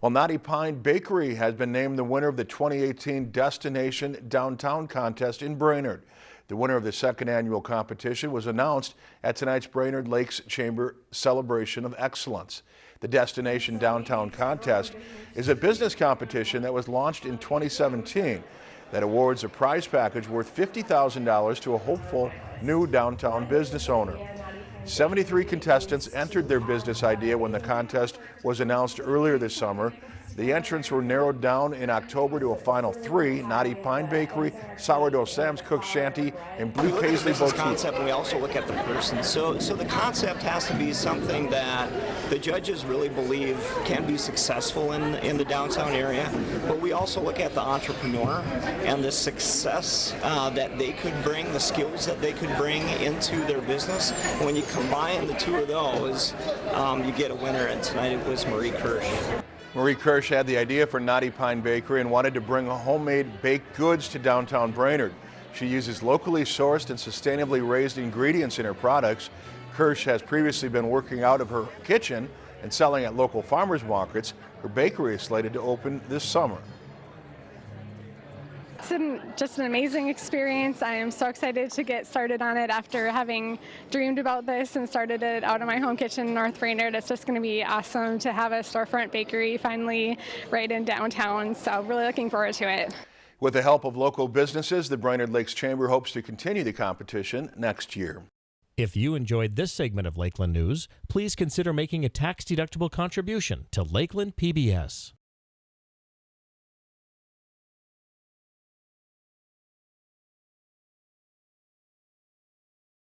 Well, Knotty Pine Bakery has been named the winner of the 2018 Destination Downtown Contest in Brainerd. The winner of the second annual competition was announced at tonight's Brainerd Lakes Chamber Celebration of Excellence. The Destination Downtown Contest is a business competition that was launched in 2017 that awards a prize package worth $50,000 to a hopeful new downtown business owner. 73 contestants entered their business idea when the contest was announced earlier this summer. The entrants were narrowed down in October to a final three, Knotty Pine Bakery, Sourdough Sam's Cook Shanty, and Blue Paisley Boutique. concept, and we also look at the person. So, so the concept has to be something that the judges really believe can be successful in, in the downtown area, but we also look at the entrepreneur and the success uh, that they could bring, the skills that they could bring into their business. When you combine the two of those, um, you get a winner, and tonight it was Marie Kirsch. Marie Kirsch had the idea for Knotty Pine Bakery and wanted to bring homemade baked goods to downtown Brainerd. She uses locally sourced and sustainably raised ingredients in her products. Kirsch has previously been working out of her kitchen and selling at local farmers markets. Her bakery is slated to open this summer. It's an, just an amazing experience. I am so excited to get started on it after having dreamed about this and started it out of my home kitchen in North Brainerd. It's just going to be awesome to have a storefront bakery finally right in downtown. So really looking forward to it. With the help of local businesses, the Brainerd Lakes Chamber hopes to continue the competition next year. If you enjoyed this segment of Lakeland News, please consider making a tax-deductible contribution to Lakeland PBS.